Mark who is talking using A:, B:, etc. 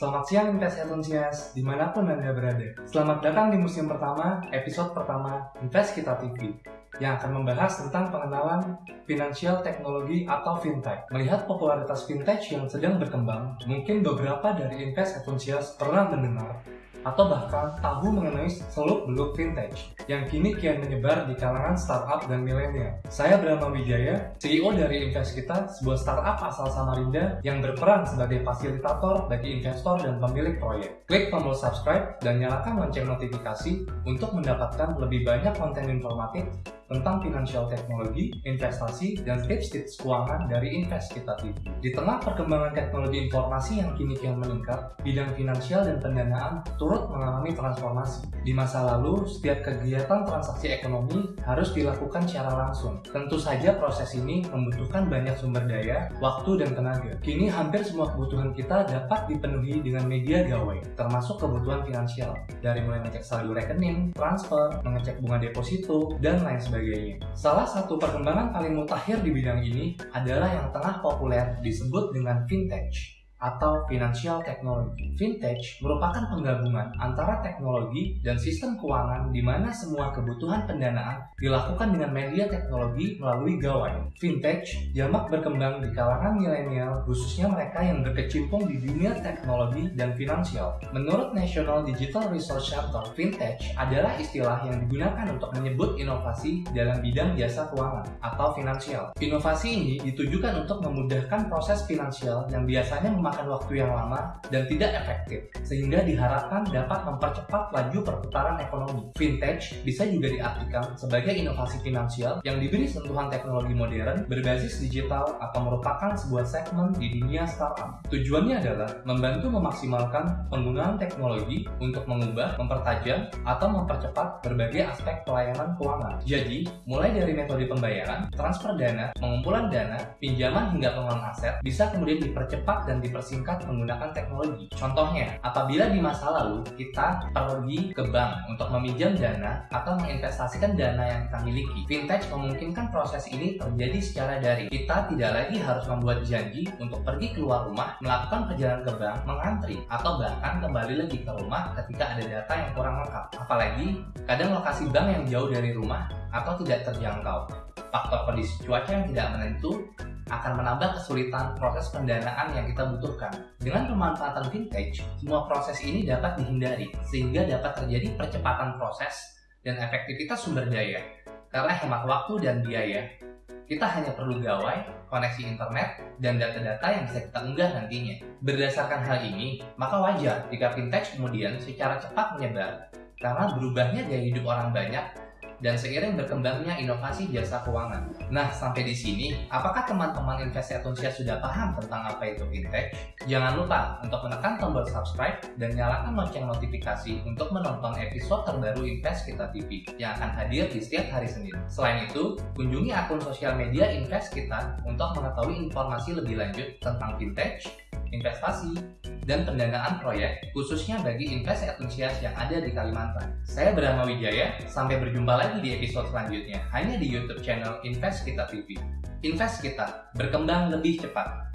A: Selamat siang Invest Enthusiast, di mana pun Anda berada. Selamat datang di musim pertama, episode pertama Invest Kita TV, yang akan membahas tentang pengenalan financial teknologi atau fintech. Melihat popularitas fintech yang sedang berkembang, mungkin beberapa dari Invest Enthusiast pernah mendengar atau bahkan tahu mengenai seluk-beluk vintage yang kini kian menyebar di kalangan startup dan milenial. Saya Brahma Wijaya, CEO dari Invest Kita, sebuah startup asal Samarinda yang berperan sebagai fasilitator bagi investor dan pemilik proyek. Klik tombol subscribe dan nyalakan lonceng notifikasi untuk mendapatkan lebih banyak konten informatif tentang financial teknologi, investasi, dan tips-tips keuangan dari Invest Kita TV. Di tengah perkembangan teknologi informasi yang kini kian meningkat, bidang finansial dan pendanaan turut mengalami transformasi. Di masa lalu, setiap kegiatan transaksi ekonomi harus dilakukan secara langsung. Tentu saja proses ini membutuhkan banyak sumber daya, waktu, dan tenaga. Kini hampir semua kebutuhan kita dapat dipenuhi dengan media gawai, termasuk kebutuhan finansial, dari mulai ngecek saldo rekening, transfer, mengecek bunga deposito, dan lain sebagainya sebagainya. Salah satu perkembangan paling mutakhir di bidang ini adalah yang tengah populer disebut dengan vintage atau financial technology. Vintage merupakan penggabungan antara teknologi dan sistem keuangan di mana semua kebutuhan pendanaan dilakukan dengan media teknologi melalui gawai. Vintage jamak berkembang di kalangan milenial, khususnya mereka yang berkecimpung di dunia teknologi dan finansial. Menurut National Digital Research Center, vintage adalah istilah yang digunakan untuk menyebut inovasi dalam bidang jasa keuangan atau finansial. Inovasi ini ditujukan untuk memudahkan proses finansial yang biasanya memakai memakan waktu yang lama dan tidak efektif, sehingga diharapkan dapat mempercepat laju perputaran ekonomi. Vintage bisa juga diartikan sebagai inovasi finansial yang diberi sentuhan teknologi modern berbasis digital atau merupakan sebuah segmen di dunia startup. Tujuannya adalah membantu memaksimalkan penggunaan teknologi untuk mengubah, mempertajam, atau mempercepat berbagai aspek pelayanan keuangan. Jadi, mulai dari metode pembayaran, transfer dana, pengumpulan dana, pinjaman hingga pengelolaan aset, bisa kemudian dipercepat dan diper dipersingkat menggunakan teknologi. Contohnya, apabila di masa lalu kita pergi ke bank untuk meminjam dana atau menginvestasikan dana yang kita miliki, vintage memungkinkan proses ini terjadi secara daring. Kita tidak lagi harus membuat janji untuk pergi keluar rumah, melakukan perjalanan ke bank, mengantri, atau bahkan kembali lagi ke rumah ketika ada data yang kurang lengkap. Apalagi, kadang lokasi bank yang jauh dari rumah atau tidak terjangkau. Faktor kondisi cuaca yang tidak menentu akan menambah kesulitan proses pendanaan yang kita butuhkan. Dengan pemanfaatan vintage, semua proses ini dapat dihindari sehingga dapat terjadi percepatan proses dan efektivitas sumber daya. Karena hemat waktu dan biaya, kita hanya perlu gawai, koneksi internet, dan data-data yang bisa kita unggah nantinya. Berdasarkan hal ini, maka wajar jika vintage kemudian secara cepat menyebar, karena berubahnya gaya hidup orang banyak dan seiring berkembangnya inovasi jasa keuangan. Nah, sampai di sini, apakah teman-teman investasi Atunsia sudah paham tentang apa itu fintech? Jangan lupa untuk menekan tombol subscribe dan nyalakan lonceng notifikasi untuk menonton episode terbaru Invest Kita TV yang akan hadir di setiap hari Senin. Selain itu, kunjungi akun sosial media Invest Kita untuk mengetahui informasi lebih lanjut tentang fintech, investasi, dan pendanaan proyek khususnya bagi invest enthusiast yang ada di Kalimantan. Saya Brahma Wijaya, sampai berjumpa lagi di episode selanjutnya hanya di YouTube channel Invest Kita TV. Invest Kita, berkembang lebih cepat.